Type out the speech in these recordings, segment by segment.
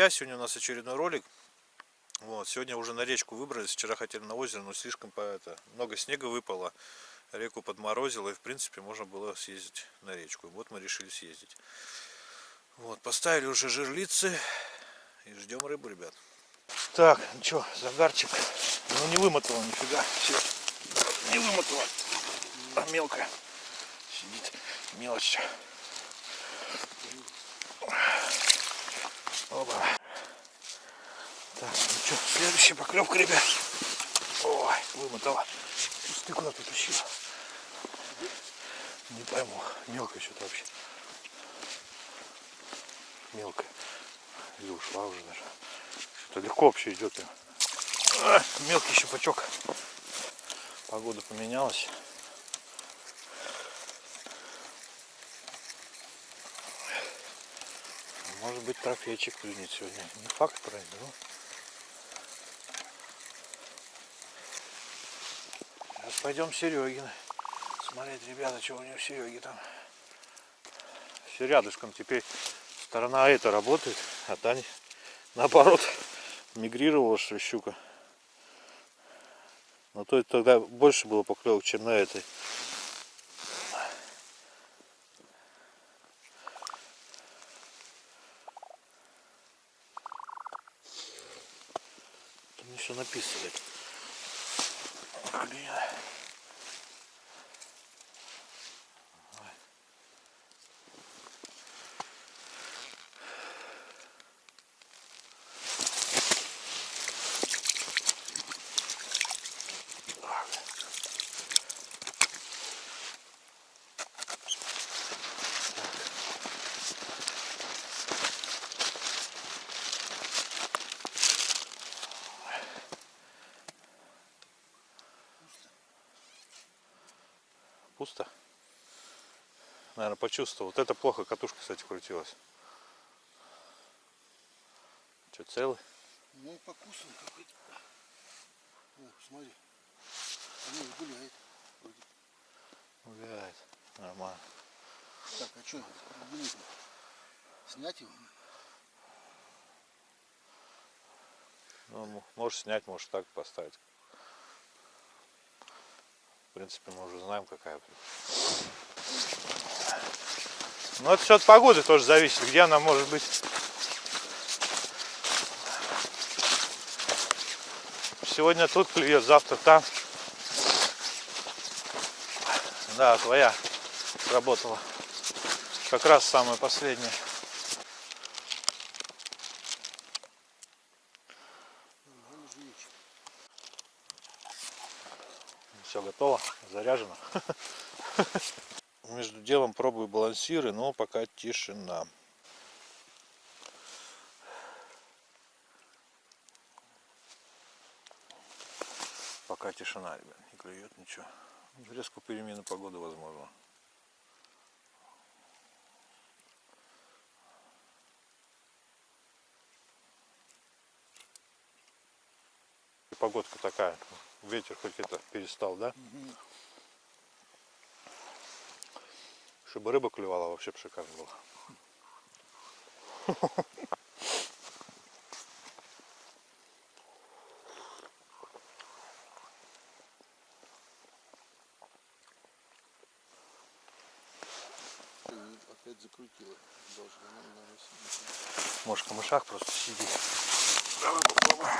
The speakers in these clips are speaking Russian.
друзья! Сегодня у нас очередной ролик. Вот, сегодня уже на речку выбрались. Вчера хотели на озеро, но слишком по это, много снега выпало. Реку подморозило, и в принципе можно было съездить на речку. И вот мы решили съездить. Вот, поставили уже жерлицы и ждем рыбу, ребят. Так, ну что, загарчик. Ну не вымотало нифига. Все. Не вымотало. А мелкая. Сидит мелочь. Оба. Так, ну что, следующая поклевка, ребят. Ой, вымотала. Ты куда тут тащила? Не пойму. Мелкая что-то вообще. Мелкая. Или ушла уже даже. Что-то легко вообще идет. Мелкий щипачок. Погода поменялась. Может быть трофейчик клюнет сегодня. Не факт, правильно, но... Сейчас пойдем Серегина. Смотреть, ребята, что у него Сереги там. Все рядышком теперь сторона эта работает, а та наоборот мигрировала, что щука. Но то тогда больше было поклевок, чем на этой. все написывает. Блин. Пусто? Наверное, почувствовал. Вот это плохо. Катушка, кстати, крутилась. Что, целый? Ну, покусан какой-то. смотри. Они гуляет. Гуляет. Нормально. Так, а что, снять его? Ну, можешь снять, можешь так поставить. В принципе, мы уже знаем, какая. Ну, это все от погоды тоже зависит, где она может быть. Сегодня тут клюет, завтра там. Да, твоя работала. Как раз самая последняя. Все готово, заряжено. Между делом пробую балансиры, но пока тишина. Пока тишина, ребят, не клюет ничего. Резкую перемену погоды возможно. Погодка такая ветер хоть это перестал, да? Угу. Чтобы рыба клевала, вообще шикарно было. опять закрутила. Может, камышах просто сидит. Давай попробуем.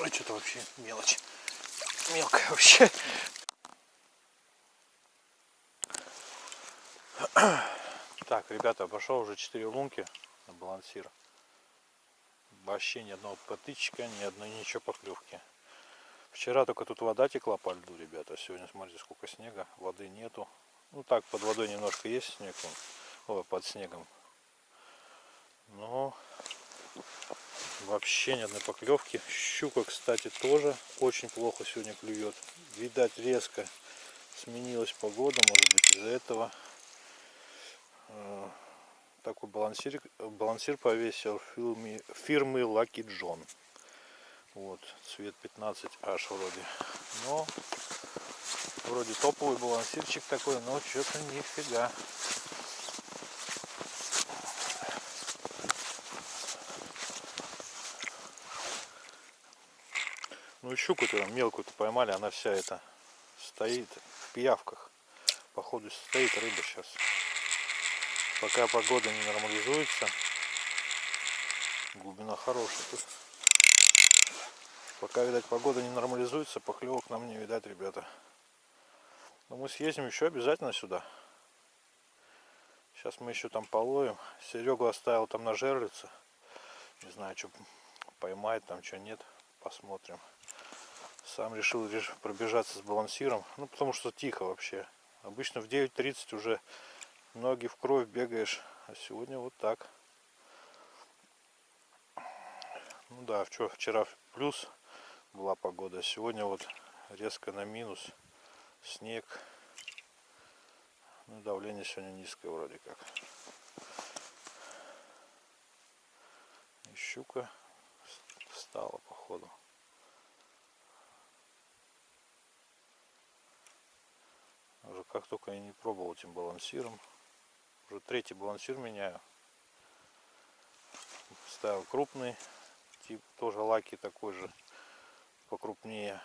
Ой, что-то вообще мелочь. Мелкая вообще. Так, ребята, пошел уже 4 лунки на балансир. Вообще ни одного потычка, ни одной ничего поклевки. Вчера только тут вода текла по льду, ребята. Сегодня смотрите, сколько снега. Воды нету. Ну так, под водой немножко есть снег. Ой, под снегом. Но Вообще ни одной поклевки. Щука, кстати, тоже очень плохо сегодня клюет. Видать, резко сменилась погода, может быть, из-за этого. Э, такой балансир, балансир повесил фирмы, фирмы Lucky John. Вот, цвет 15H вроде. Но вроде топовый балансирчик такой, но что-то нифига. Ну и щуку-то там мелкую-то поймали, она вся эта стоит в пиявках. Походу стоит рыба сейчас. Пока погода не нормализуется. Глубина хорошая тут. Пока, видать, погода не нормализуется, поклевок нам не видать, ребята. Но мы съездим еще обязательно сюда. Сейчас мы еще там половим. Серегу оставил там на жерлице. Не знаю, что поймает там, что нет. Посмотрим. Сам решил пробежаться с балансиром. Ну, потому что тихо вообще. Обычно в 9.30 уже ноги в кровь бегаешь. А сегодня вот так. Ну да, вчера плюс была погода. Сегодня вот резко на минус. Снег. Ну, давление сегодня низкое вроде как. И щука встала походу. Уже как только я не пробовал этим балансиром. Уже третий балансир меняю. Ставил крупный. Тип тоже лаки такой же. Покрупнее.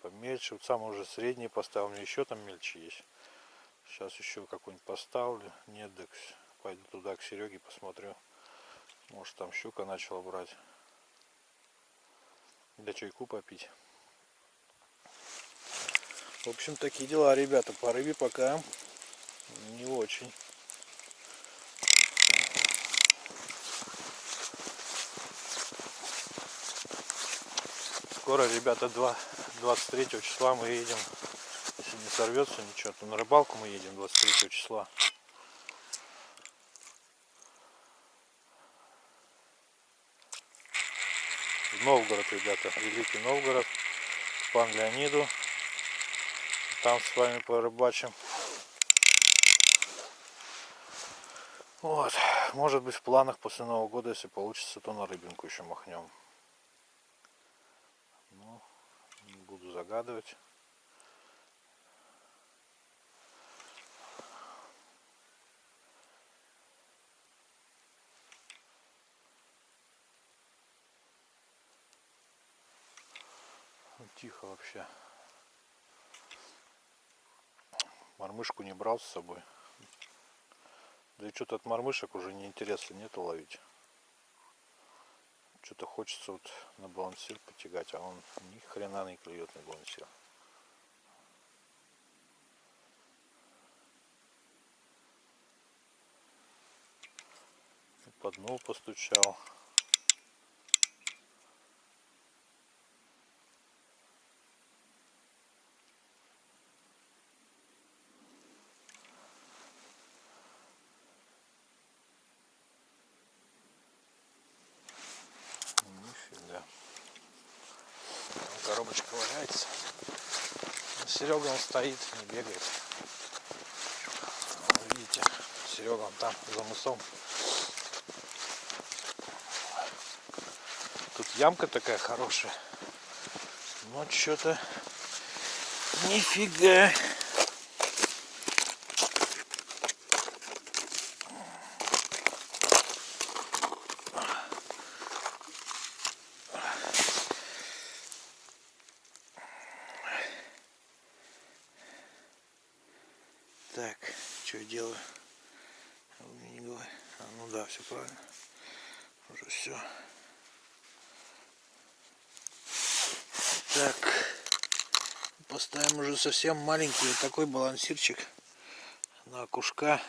Помельче. Вот самый уже средний поставил. Меня еще там мельче есть. Сейчас еще какой-нибудь поставлю. Нет, так пойду туда к Сереге посмотрю. Может там щука начала брать. Для чайку попить. В общем, такие дела, ребята. По рыбе пока не очень. Скоро, ребята, 2, 23 числа мы едем. Если не сорвется ничего, то на рыбалку мы едем 23 числа. В Новгород, ребята, Великий Новгород, пан Леониду. Там с вами порыбачим. Вот. Может быть в планах после Нового года, если получится, то на рыбинку еще махнем. Ну, не буду загадывать. Тихо вообще. Мормышку не брал с собой. Да и что-то от мормышек уже не интересно нету ловить. Что-то хочется вот на балансир потягать, а он ни хрена не клюет на балансир. По дну постучал. Нифига. Там коробочка валяется. Серега он стоит, не бегает. Вот Видите, Серега он там за мысом. Тут ямка такая хорошая. Но что-то нифига. Так, что я делаю? Вы не говори. А, ну да, все правильно. Уже все. Так. Поставим уже совсем маленький вот такой балансирчик на окушка.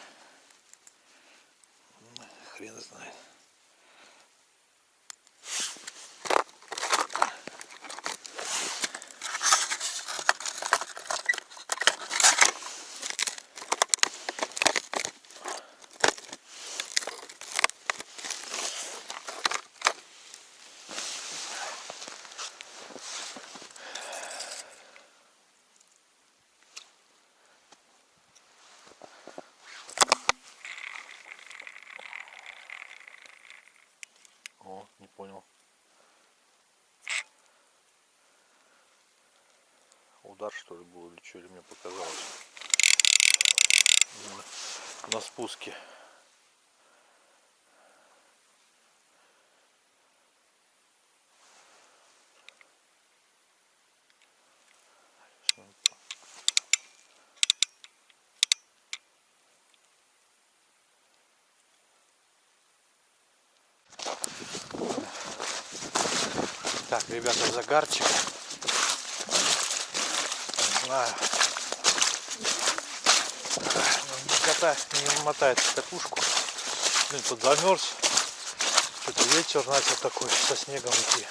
Хрен знает. О, не понял. Удар что ли был или что, или мне показалось? На- спуске. Так, ребята, загарчик. Не знаю. Не, кота, не мотает катушку. Блин, тут замерз. Что-то ветер начал такой со снегом идти.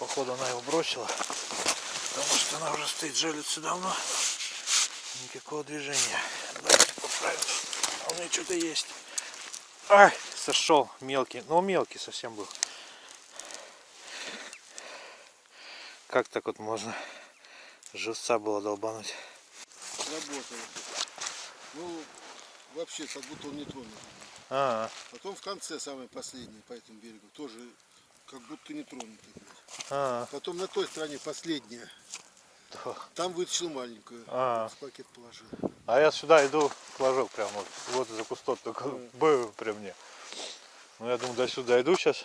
Походу она его бросила. Потому что она уже стоит жалится давно. Никакого движения. А меня что-то есть. Ай, сошел мелкий. Ну, мелкий совсем был. Как так вот можно живца было долбануть? Работало. Ну, вообще, как будто он не тронут. А, Потом в конце, самый последний, по этому берегу, тоже как будто не тронутый. блядь. а, Потом на той стороне последняя. А. Там вытащил маленькую. А. В пакет положил. А я сюда иду, флажок прям вот, вот за кустом, только б при мне. Ну я думаю, до сюда иду сейчас,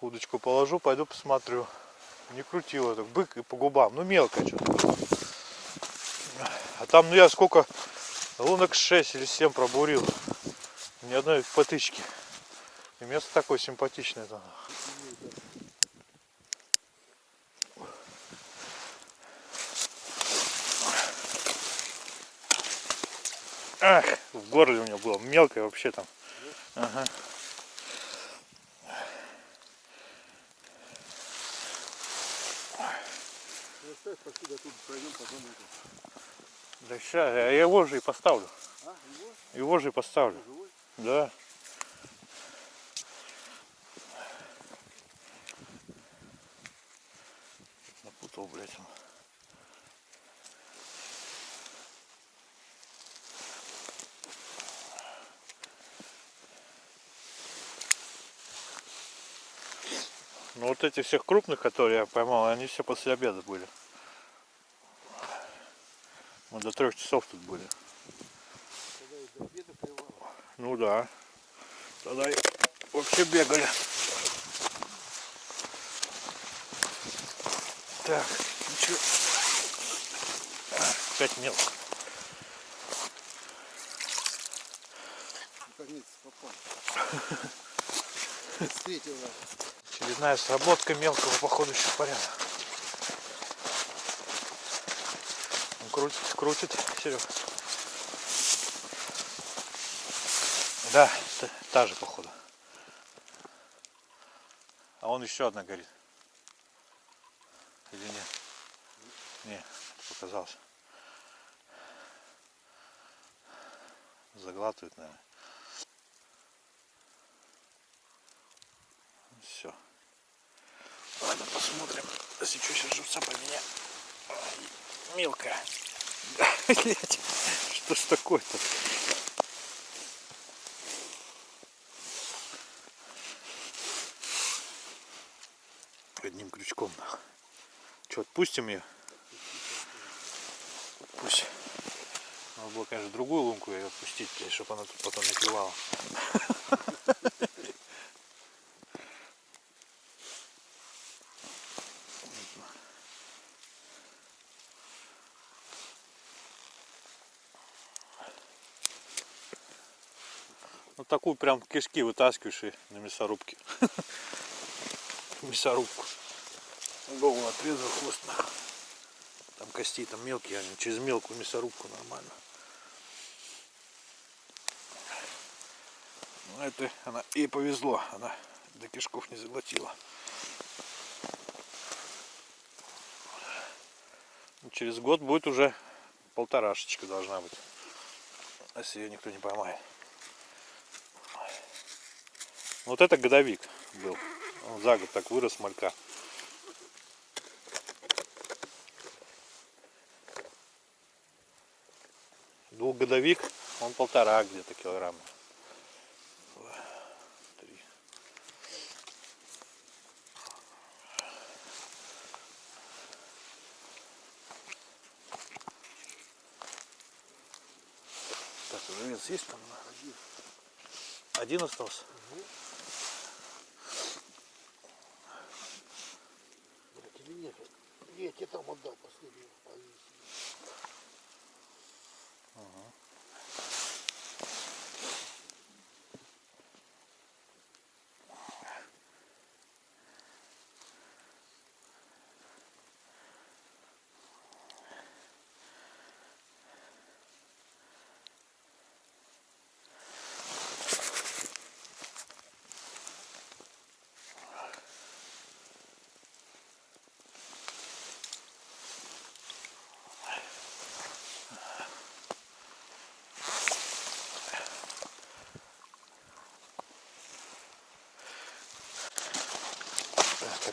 удочку положу, пойду посмотрю. Не крутила так, бык и по губам, ну мелкое что-то. А там, ну я сколько, лунок 6 или 7 пробурил. Ни одной потычки. И место такое симпатичное там. Ах, в горле у меня было мелкое вообще там. Ага. Да сейчас, я его же и поставлю. Его? Же и поставлю. Да. Напутал, блядь. Вот эти всех крупных, которые я поймал, они все после обеда были. Мы до трех часов тут были. Ну да. Тогда вообще бегали. Так? А, Опять мелко. Наконец попал. Встретил нас. Очередная сработка мелкого, походу, еще порядок. Он крутит, крутит, Серег. Да, та, та же, походу. А он еще одна горит. Или нет? Не, показался. Заглатывает, наверное. Все. Ладно, посмотрим. Если что, сейчас живца поменяю. Мелкая. Блять, что ж такое-то? Одним крючком. Че, отпустим ее? Пусть. Надо было, конечно, другую лунку ее отпустить, чтобы она тут потом не клевала. Такую прям кишки вытаскиваешь и на мясорубке. Мясорубку. Голову отрезал хвост. Там кости там мелкие, они через мелкую мясорубку нормально. Ну это она ей повезло, она до кишков не заглотила. Через год будет уже полторашечка должна быть. Если ее никто не поймает. Вот это годовик был. Он за год так вырос малька. Двухгодовик, он полтора где-то килограмма. Так, живец есть там? Один остался? Блядь, или нет? Нет, я там отдал последнюю. повесил.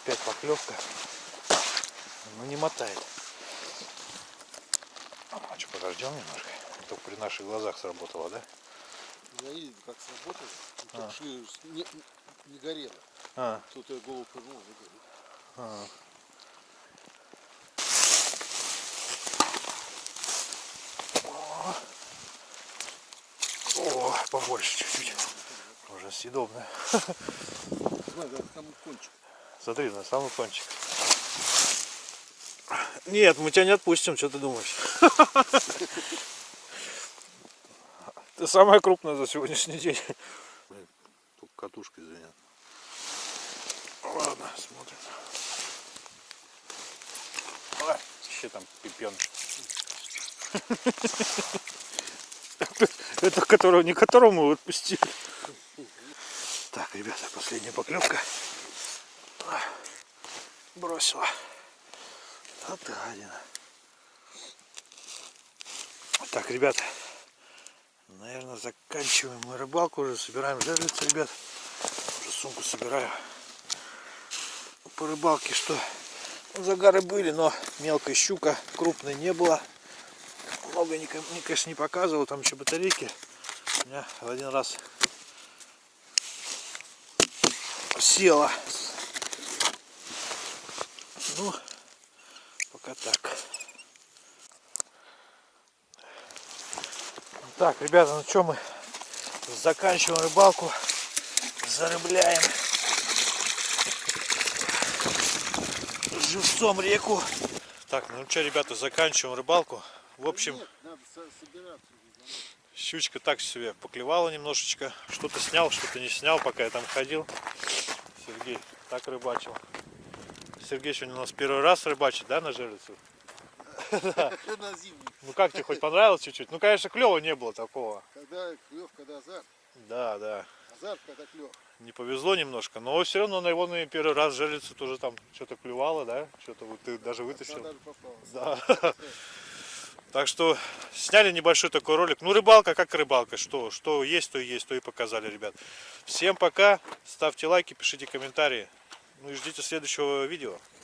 опять поклевка. Но не мотает. А что, подождем немножко? Только при наших глазах сработало, да? Я видел, как сработало. Ну, А. шли, не, не горело. А, Тут я голову пырнул, не горит. а. Побольше чуть-чуть. Уже съедобно. Надо там кончик. Смотри, на самый кончик. Нет, мы тебя не отпустим, что ты думаешь? Ты самая крупная за сегодняшний день. Блин, тут катушка звенят. Ладно, смотрим. Ой, еще там пипен. Это которого, не которого мы отпустили. Так, ребята, последняя поклевка. Бросила. Вот гадина. Так, ребята, наверное, заканчиваем мы рыбалку уже, собираем жерлицы, ребят. Уже сумку собираю. По рыбалке что? Ну, загары были, но мелкая щука, крупной не было. Много, никому, конечно, не показывал, там еще батарейки. У меня в один раз села. Ну, пока так. Так, ребята, ну что мы заканчиваем рыбалку, зарыбляем живцом реку. Так, ну что, ребята, заканчиваем рыбалку. В общем. Щучка так себе поклевала немножечко. Что-то снял, что-то не снял, пока я там ходил. Сергей так рыбачил. Сергей сегодня у нас первый раз рыбачит, да, на жерлицу? На зимний. Ну как тебе хоть понравилось чуть-чуть? Ну, конечно, клева не было такого. Когда клев, когда азарт. Да, да. Азарт, когда клев. Не повезло немножко, но все равно на его на первый раз жерлицу тоже там что-то клевало, да? Что-то вот ты даже вытащил. Да. Так что сняли небольшой такой ролик. Ну, рыбалка как рыбалка. Что, что есть, то и есть, то и показали, ребят. Всем пока. Ставьте лайки, пишите комментарии. Ну и ждите следующего видео.